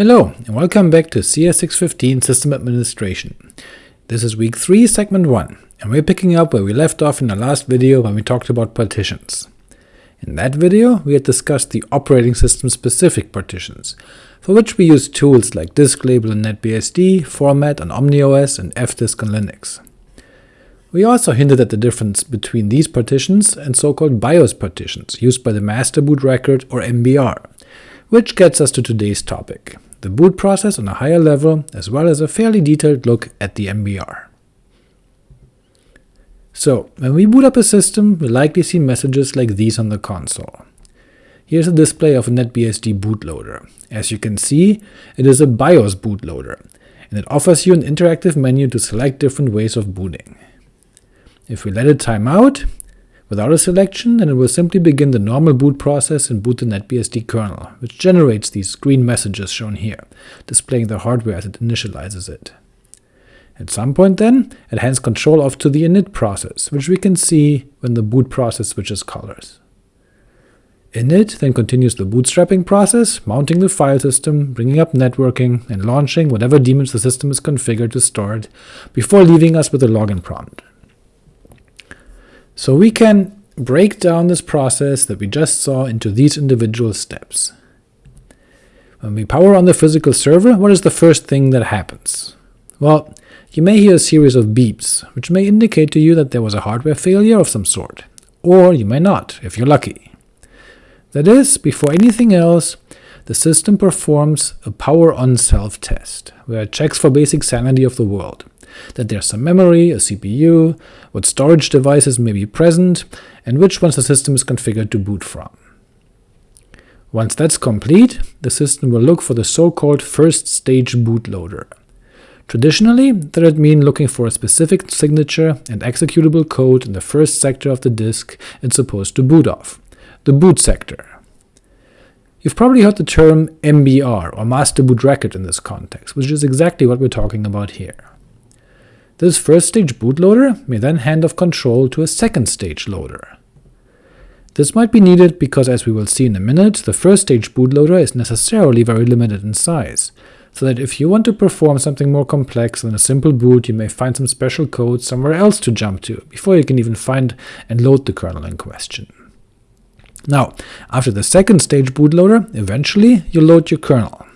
Hello, and welcome back to CS615 System Administration. This is week 3, segment 1, and we're picking up where we left off in the last video when we talked about partitions. In that video, we had discussed the operating system-specific partitions, for which we use tools like disklabel in NetBSD, format on OmniOS, and fdisk on Linux. We also hinted at the difference between these partitions and so-called BIOS partitions used by the master boot record or MBR, which gets us to today's topic, the boot process on a higher level, as well as a fairly detailed look at the MBR. So, when we boot up a system, we'll likely see messages like these on the console. Here's a display of a NetBSD bootloader. As you can see, it is a BIOS bootloader, and it offers you an interactive menu to select different ways of booting. If we let it time out, Without a selection, then it will simply begin the normal boot process and boot the NetBSD kernel, which generates these green messages shown here, displaying the hardware as it initializes it. At some point then, it hands control off to the init process, which we can see when the boot process switches colors. Init then continues the bootstrapping process, mounting the file system, bringing up networking, and launching whatever daemons the system is configured to start, before leaving us with a login prompt. So we can break down this process that we just saw into these individual steps. When we power on the physical server, what is the first thing that happens? Well, you may hear a series of beeps, which may indicate to you that there was a hardware failure of some sort, or you may not, if you're lucky. That is, before anything else, the system performs a power-on self-test, where it checks for basic sanity of the world, that there's some memory, a CPU, what storage devices may be present, and which ones the system is configured to boot from. Once that's complete, the system will look for the so-called first-stage bootloader. Traditionally, that would mean looking for a specific signature and executable code in the first sector of the disk it's supposed to boot off, the boot sector. You've probably heard the term MBR, or master boot record in this context, which is exactly what we're talking about here. This first stage bootloader may then hand off control to a second stage loader. This might be needed because, as we will see in a minute, the first stage bootloader is necessarily very limited in size, so that if you want to perform something more complex than a simple boot, you may find some special code somewhere else to jump to, before you can even find and load the kernel in question. Now, after the second stage bootloader, eventually you load your kernel.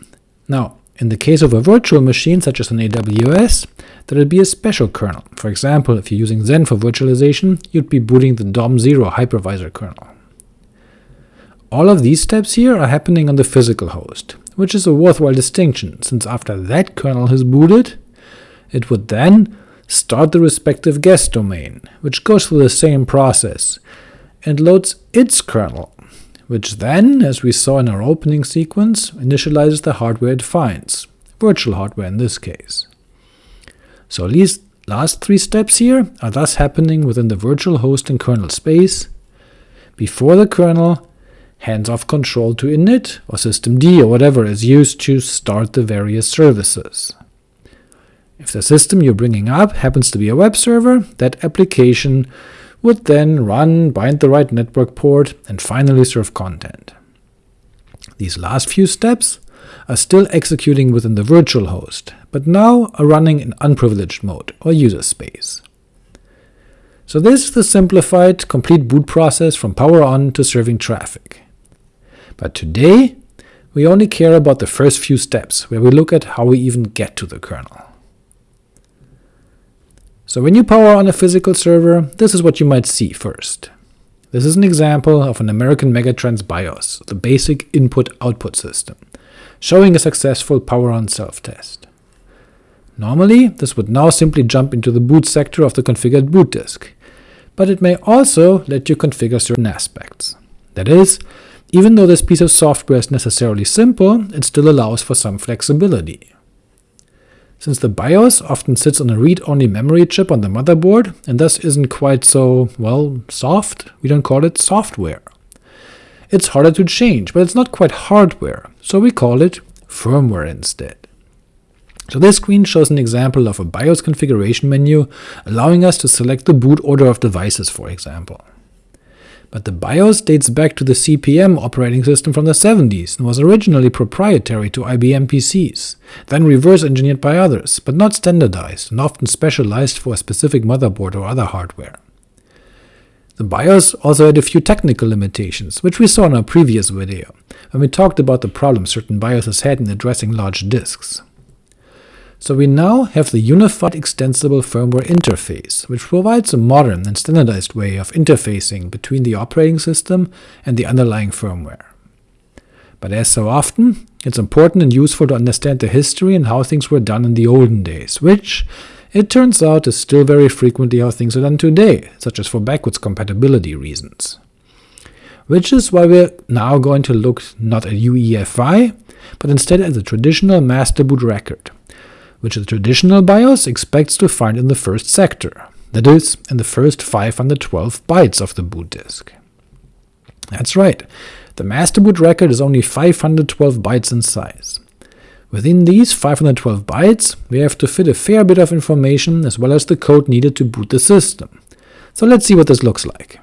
Now, in the case of a virtual machine such as an AWS, there would be a special kernel. For example, if you're using Xen for virtualization, you'd be booting the DOM0 hypervisor kernel. All of these steps here are happening on the physical host, which is a worthwhile distinction, since after that kernel has booted, it would then start the respective guest domain, which goes through the same process, and loads its kernel, which then, as we saw in our opening sequence, initializes the hardware it finds, virtual hardware in this case. So these last three steps here are thus happening within the virtual host and kernel space, before the kernel hands off control to init or systemd or whatever is used to start the various services. If the system you're bringing up happens to be a web server, that application would then run, bind the right network port, and finally serve content. These last few steps are still executing within the virtual host, but now are running in unprivileged mode, or user space. So this is the simplified, complete boot process from power on to serving traffic. But today, we only care about the first few steps, where we look at how we even get to the kernel. So when you power on a physical server, this is what you might see first. This is an example of an American Megatrends BIOS, the basic input-output system, showing a successful power-on self-test. Normally, this would now simply jump into the boot sector of the configured boot disk, but it may also let you configure certain aspects. That is, even though this piece of software is necessarily simple, it still allows for some flexibility. Since the BIOS often sits on a read-only memory chip on the motherboard, and thus isn't quite so, well, soft, we don't call it software. It's harder to change, but it's not quite hardware, so we call it firmware instead. So this screen shows an example of a BIOS configuration menu, allowing us to select the boot order of devices, for example. But the BIOS dates back to the CP/M operating system from the 70s and was originally proprietary to IBM PCs, then reverse-engineered by others, but not standardized and often specialized for a specific motherboard or other hardware. The BIOS also had a few technical limitations, which we saw in our previous video, when we talked about the problems certain BIOSes had in addressing large disks. So we now have the Unified Extensible Firmware Interface, which provides a modern and standardized way of interfacing between the operating system and the underlying firmware. But as so often, it's important and useful to understand the history and how things were done in the olden days, which, it turns out, is still very frequently how things are done today, such as for backwards compatibility reasons. Which is why we're now going to look not at UEFI, but instead at the traditional master boot record, which the traditional BIOS expects to find in the first sector, that is, in the first 512 bytes of the boot disk. That's right, the master boot record is only 512 bytes in size. Within these 512 bytes, we have to fit a fair bit of information as well as the code needed to boot the system. So let's see what this looks like.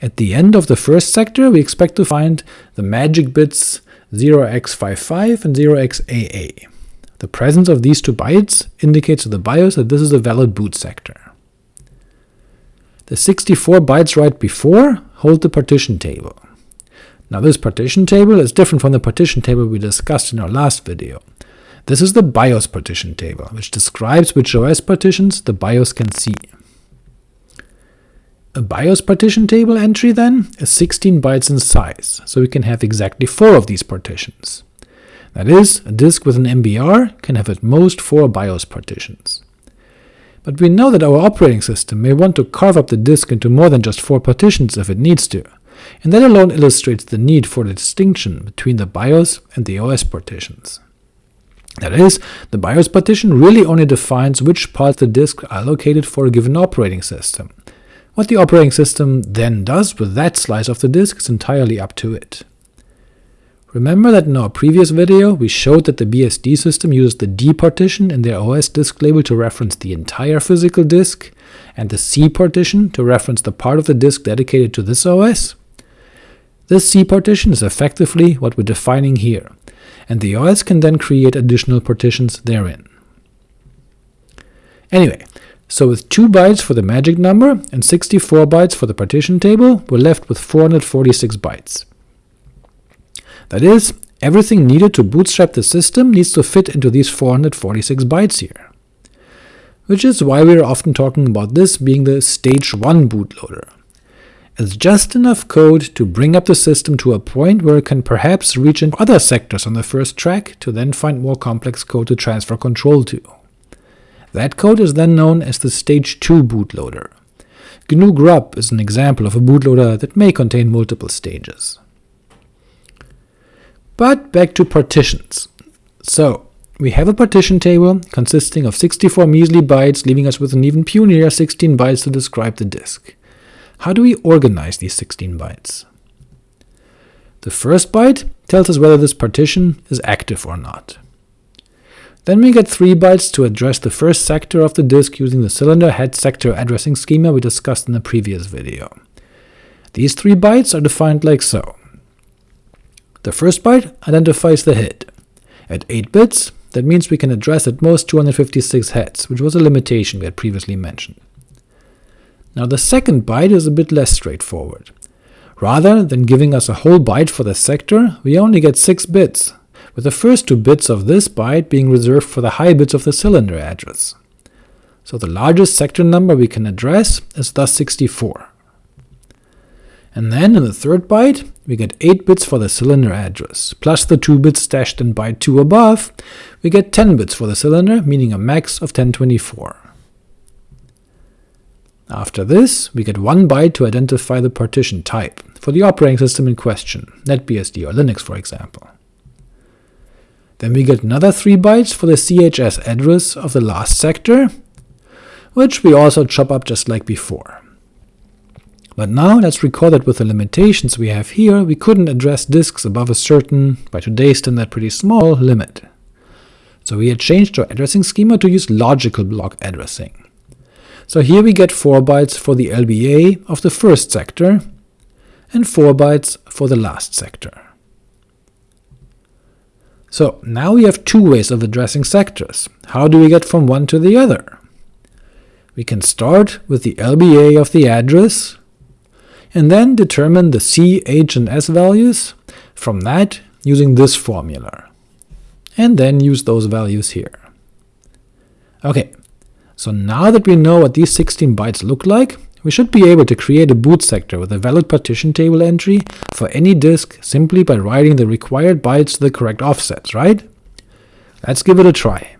At the end of the first sector, we expect to find the magic bits 0x55 and 0xAA. The presence of these two bytes indicates to the BIOS that this is a valid boot sector. The 64 bytes right before hold the partition table. Now this partition table is different from the partition table we discussed in our last video. This is the BIOS partition table, which describes which OS partitions the BIOS can see. A BIOS partition table entry, then, is 16 bytes in size, so we can have exactly 4 of these partitions. That is, a disk with an MBR can have at most 4 BIOS partitions. But we know that our operating system may want to carve up the disk into more than just 4 partitions if it needs to, and that alone illustrates the need for the distinction between the BIOS and the OS partitions. That is, the BIOS partition really only defines which parts of the disk are allocated for a given operating system. What the operating system then does with that slice of the disk is entirely up to it. Remember that in our previous video we showed that the BSD system uses the D partition in their OS disk label to reference the entire physical disk, and the C partition to reference the part of the disk dedicated to this OS? This C partition is effectively what we're defining here, and the OS can then create additional partitions therein. Anyway, so with 2 bytes for the magic number and 64 bytes for the partition table, we're left with 446 bytes. That is, everything needed to bootstrap the system needs to fit into these 446 bytes here. Which is why we are often talking about this being the stage 1 bootloader. It's just enough code to bring up the system to a point where it can perhaps reach into other sectors on the first track to then find more complex code to transfer control to. That code is then known as the stage 2 bootloader. GNU Grub is an example of a bootloader that may contain multiple stages. But back to partitions. So, we have a partition table consisting of 64 measly bytes, leaving us with an even punier 16 bytes to describe the disk. How do we organize these 16 bytes? The first byte tells us whether this partition is active or not. Then we get 3 bytes to address the first sector of the disk using the cylinder head sector addressing schema we discussed in the previous video. These 3 bytes are defined like so. The first byte identifies the head. At 8 bits, that means we can address at most 256 heads, which was a limitation we had previously mentioned. Now the second byte is a bit less straightforward. Rather than giving us a whole byte for the sector, we only get 6 bits, with the first two bits of this byte being reserved for the high bits of the cylinder address. So the largest sector number we can address is thus 64. And then in the third byte, we get 8 bits for the cylinder address, plus the 2 bits stashed in byte 2 above, we get 10 bits for the cylinder, meaning a max of 1024. After this, we get 1 byte to identify the partition type, for the operating system in question, NetBSD or Linux for example. Then we get another 3 bytes for the CHS address of the last sector, which we also chop up just like before. But now let's recall that with the limitations we have here, we couldn't address disks above a certain, by today's standard pretty small, limit. So we had changed our addressing schema to use logical block addressing. So here we get 4 bytes for the LBA of the first sector, and 4 bytes for the last sector. So now we have two ways of addressing sectors. How do we get from one to the other? We can start with the LBA of the address, and then determine the C, H, and S values from that using this formula, and then use those values here. Ok, so now that we know what these 16 bytes look like, we should be able to create a boot sector with a valid partition table entry for any disk simply by writing the required bytes to the correct offsets, right? Let's give it a try.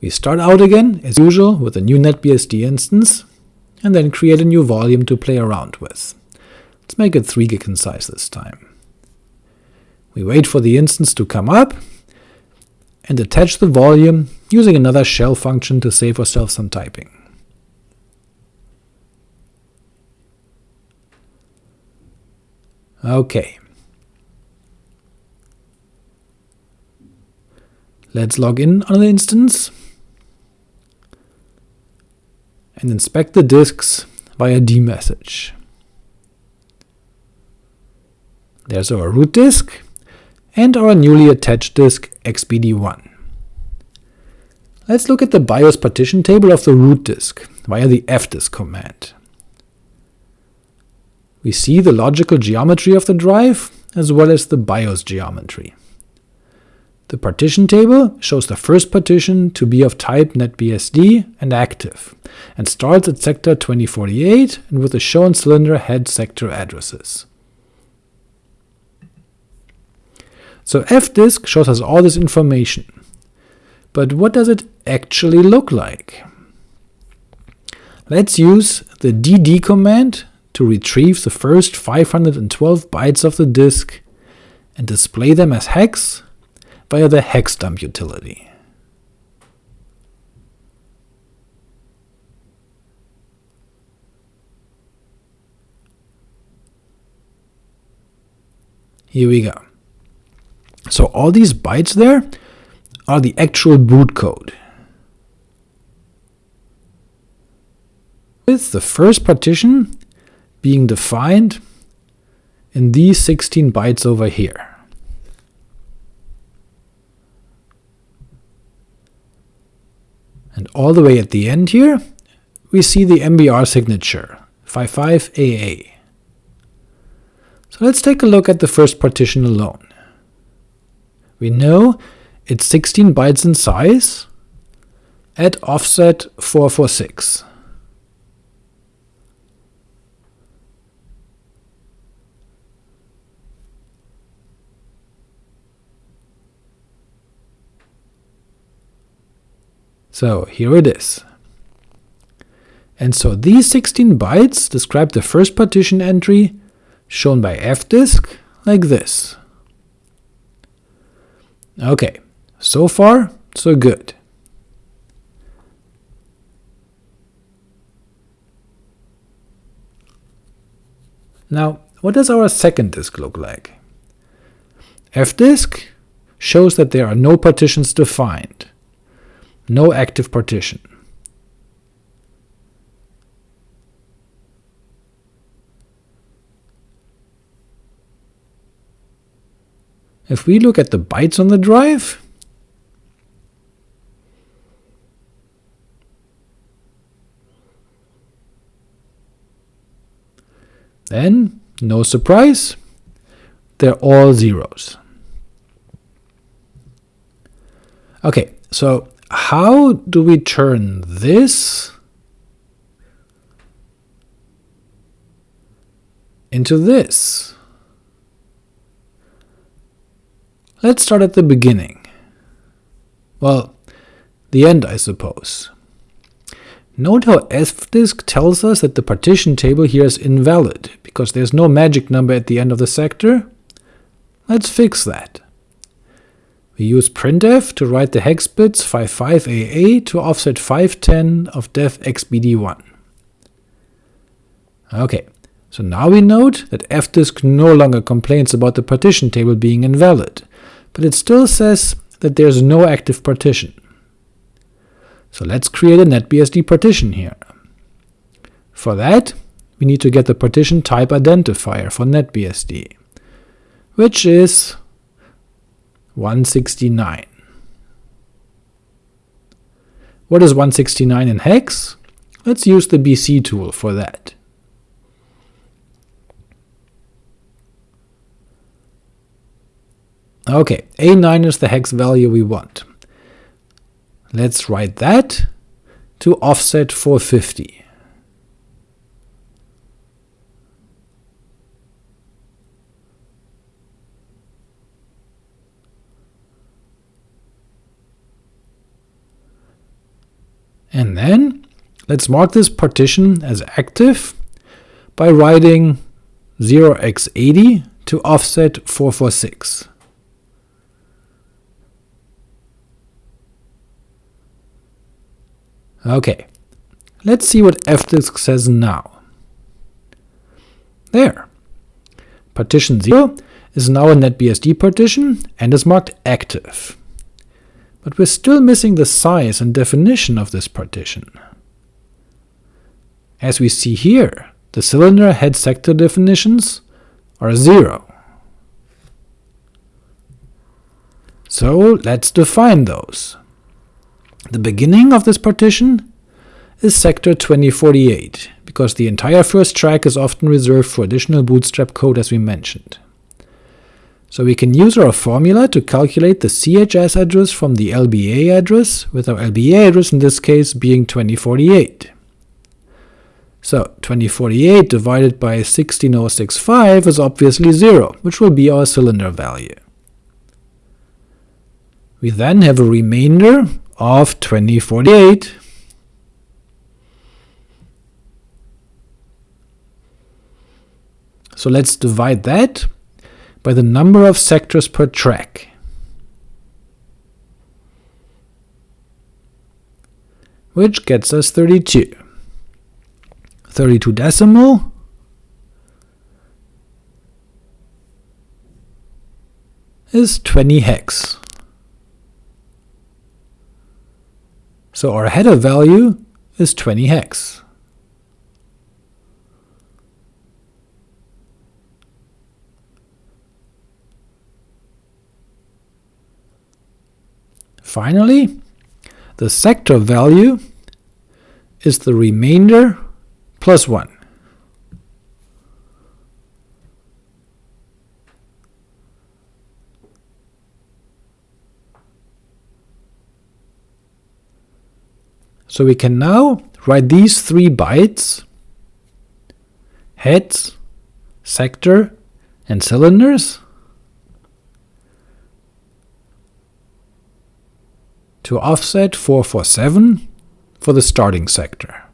We start out again, as usual, with a new NetBSD instance, and then create a new volume to play around with. Let's make it 3 gig in size this time. We wait for the instance to come up, and attach the volume using another shell function to save ourselves some typing. Ok. Let's log in on the instance and inspect the disks via dmesg. There's our root disk, and our newly attached disk xbd1. Let's look at the BIOS partition table of the root disk via the fdisk command. We see the logical geometry of the drive, as well as the BIOS geometry. The partition table shows the first partition to be of type NetBSD and active, and starts at sector 2048 and with the shown cylinder head sector addresses. So fdisk shows us all this information, but what does it actually look like? Let's use the dd command to retrieve the first 512 bytes of the disk and display them as hex via the hexdump utility. Here we go. So all these bytes there are the actual boot code. With the first partition being defined in these 16 bytes over here. And all the way at the end here, we see the MBR signature, 55AA. So let's take a look at the first partition alone. We know it's 16 bytes in size at offset 446. So here it is. And so these 16 bytes describe the first partition entry, shown by fdisk, like this. Ok, so far, so good. Now, what does our second disk look like? fdisk shows that there are no partitions defined, no active partition. If we look at the bytes on the drive, then, no surprise, they're all zeros. Ok, so how do we turn this into this? Let's start at the beginning. Well, the end, I suppose. Note how fdisk tells us that the partition table here is invalid, because there's no magic number at the end of the sector. Let's fix that. We use printf to write the hex bits 55AA to offset 510 of dev xbd1. Ok, so now we note that fdisk no longer complains about the partition table being invalid, but it still says that there's no active partition. So let's create a NetBSD partition here. For that, we need to get the partition type identifier for NetBSD, which is 169. What is 169 in hex? Let's use the BC tool for that. Ok, A9 is the hex value we want. Let's write that to offset 450. And then let's mark this partition as active by writing 0x80 to offset 446. Okay, let's see what fdisk says now. There. Partition 0 is now a NetBSD partition and is marked active. But we're still missing the size and definition of this partition. As we see here, the cylinder head sector definitions are 0. So let's define those. The beginning of this partition is sector 2048, because the entire first track is often reserved for additional bootstrap code as we mentioned. So we can use our formula to calculate the CHS address from the LBA address, with our LBA address in this case being 2048. So 2048 divided by 16065 is obviously 0, which will be our cylinder value. We then have a remainder of 2048. So let's divide that by the number of sectors per track. which gets us 32. 32 decimal is 20 hex. So our header value is 20 hex. Finally, the sector value is the remainder plus 1. So we can now write these three bytes, heads, sector, and cylinders, to offset 447 for the starting sector.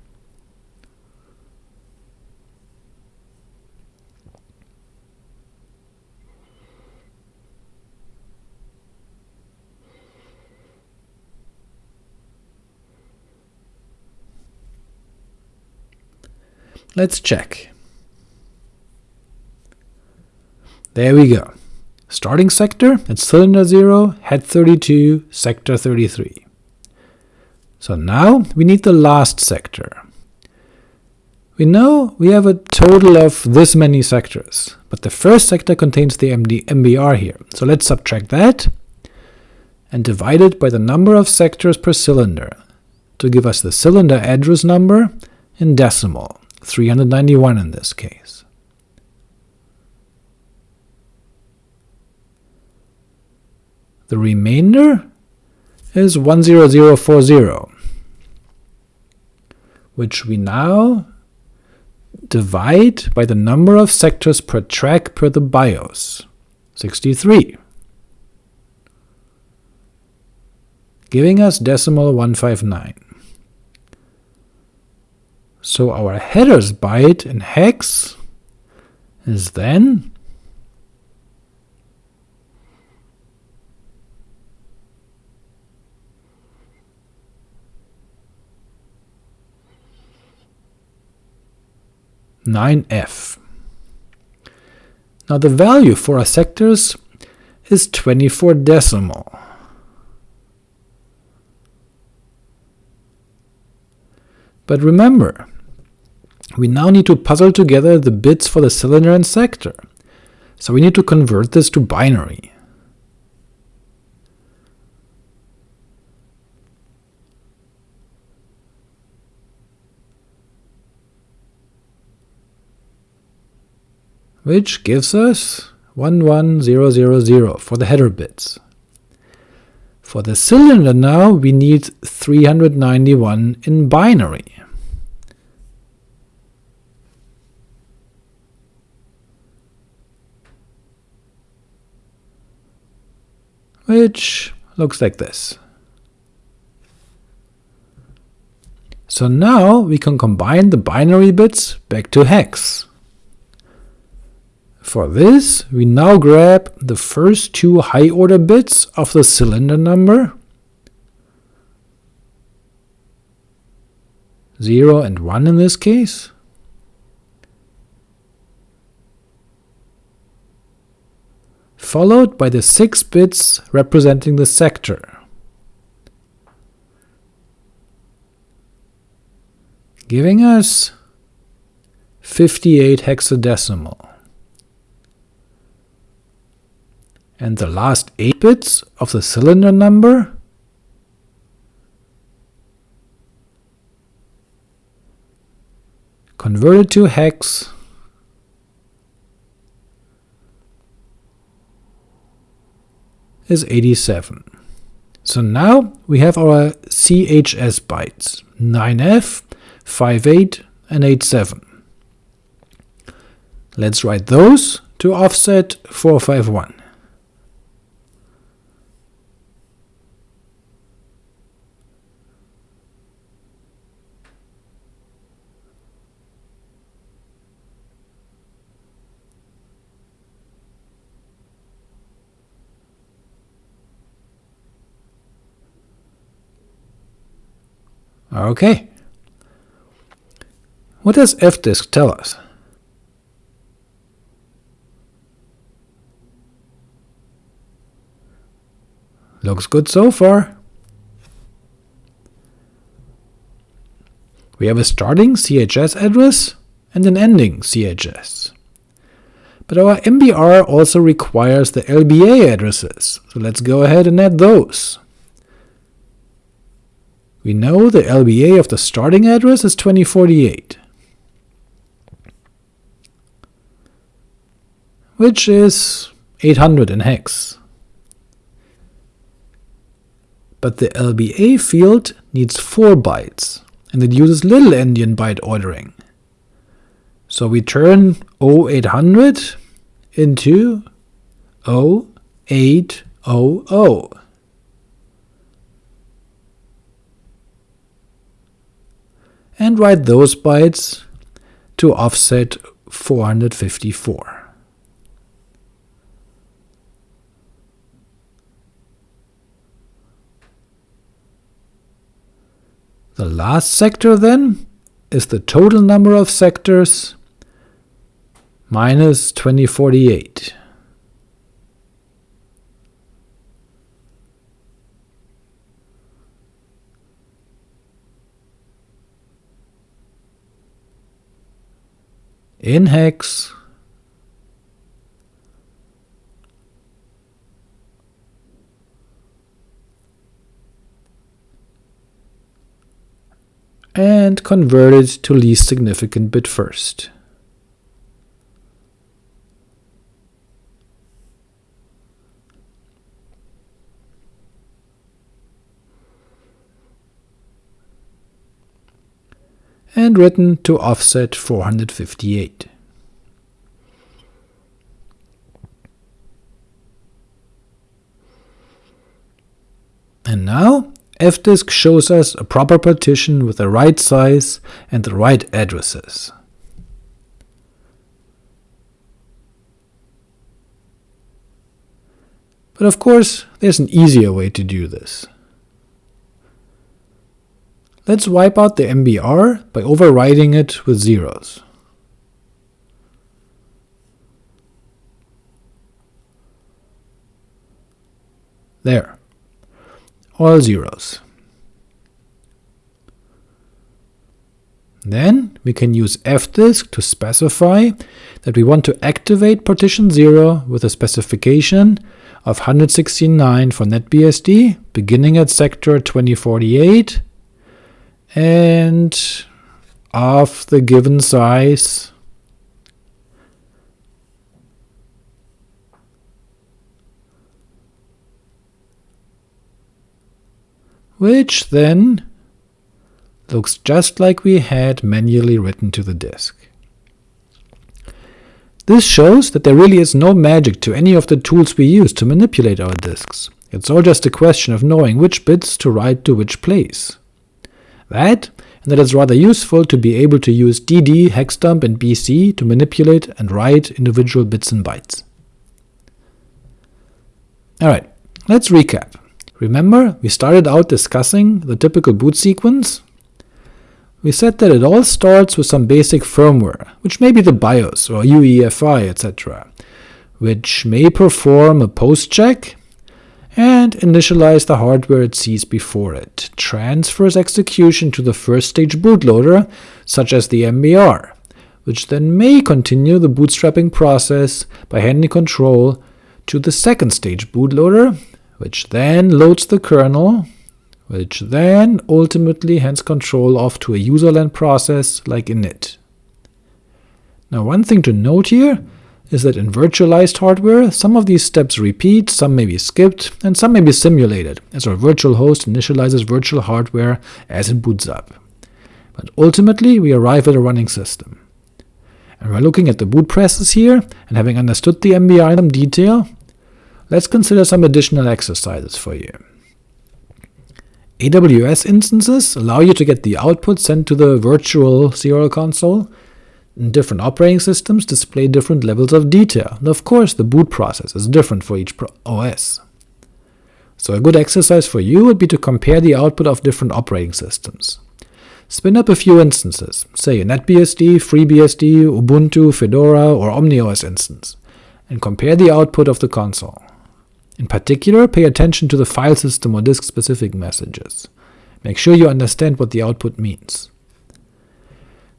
Let's check. There we go. Starting sector, at cylinder 0, head 32, sector 33. So now we need the last sector. We know we have a total of this many sectors, but the first sector contains the MD MBR here, so let's subtract that and divide it by the number of sectors per cylinder to give us the cylinder address number in decimal. 391 in this case. The remainder is 10040, which we now divide by the number of sectors per track per the BIOS, 63, giving us decimal 159. So our headers byte in hex is then nine F. Now the value for our sectors is 24 decimal. But remember, we now need to puzzle together the bits for the cylinder and sector, so we need to convert this to binary. Which gives us 11000 for the header bits. For the cylinder now we need 391 in binary. which looks like this. So now we can combine the binary bits back to hex. For this, we now grab the first two high-order bits of the cylinder number, 0 and 1 in this case, followed by the 6 bits representing the sector. giving us 58 hexadecimal. And the last 8 bits of the cylinder number converted to hex is 87. So now we have our CHS bytes 9F, 58, and 87. Let's write those to offset 451. Okay. What does fdisk tell us? Looks good so far. We have a starting CHS address and an ending CHS. But our MBR also requires the LBA addresses, so let's go ahead and add those. We know the LBA of the starting address is 2048, which is 800 in hex. But the LBA field needs 4 bytes, and it uses little endian byte ordering. So we turn 0800 into 0800 and write those bytes to offset 454. The last sector, then, is the total number of sectors minus 2048. In hex and convert it to least significant bit first. And written to offset 458. And now fdisk shows us a proper partition with the right size and the right addresses. But of course, there's an easier way to do this. Let's wipe out the MBR by overriding it with zeros. There. All zeros. Then we can use fdisk to specify that we want to activate partition 0 with a specification of 169 for NetBSD, beginning at sector 2048, and of the given size which then looks just like we had manually written to the disk. This shows that there really is no magic to any of the tools we use to manipulate our disks. It's all just a question of knowing which bits to write to which place. That, and that it's rather useful to be able to use dd, hexdump, and bc to manipulate and write individual bits and bytes. Alright, let's recap. Remember, we started out discussing the typical boot sequence, we said that it all starts with some basic firmware, which may be the BIOS or UEFI, etc., which may perform a post check and initialize the hardware it sees before it, transfers execution to the first stage bootloader, such as the MBR, which then may continue the bootstrapping process by handing control to the second stage bootloader, which then loads the kernel, which then ultimately hands control off to a userland process like init. Now one thing to note here is that in virtualized hardware, some of these steps repeat, some may be skipped, and some may be simulated, as our virtual host initializes virtual hardware as it boots up. But ultimately we arrive at a running system. And we're looking at the boot process here, and having understood the MBR in detail, let's consider some additional exercises for you. AWS instances allow you to get the output sent to the virtual serial console. Different operating systems display different levels of detail, and of course the boot process is different for each OS. So a good exercise for you would be to compare the output of different operating systems. Spin up a few instances, say a NetBSD, FreeBSD, Ubuntu, Fedora, or OmniOS instance, and compare the output of the console. In particular, pay attention to the file system or disk-specific messages. Make sure you understand what the output means.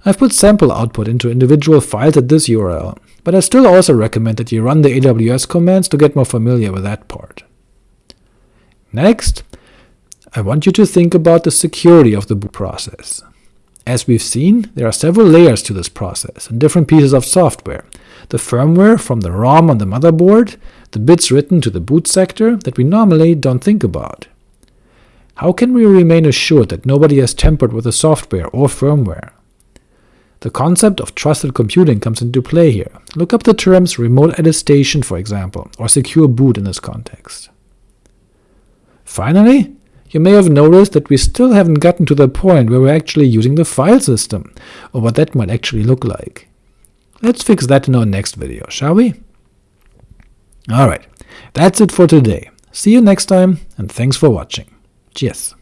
I've put sample output into individual files at this URL, but I still also recommend that you run the AWS commands to get more familiar with that part. Next, I want you to think about the security of the boot process. As we've seen, there are several layers to this process, and different pieces of software, the firmware from the ROM on the motherboard, the bits written to the boot sector that we normally don't think about. How can we remain assured that nobody has tampered with the software or firmware? The concept of trusted computing comes into play here. Look up the terms remote attestation, for example, or secure boot in this context. Finally, you may have noticed that we still haven't gotten to the point where we're actually using the file system, or what that might actually look like. Let's fix that in our next video, shall we? Alright, that's it for today. See you next time, and thanks for watching. Cheers!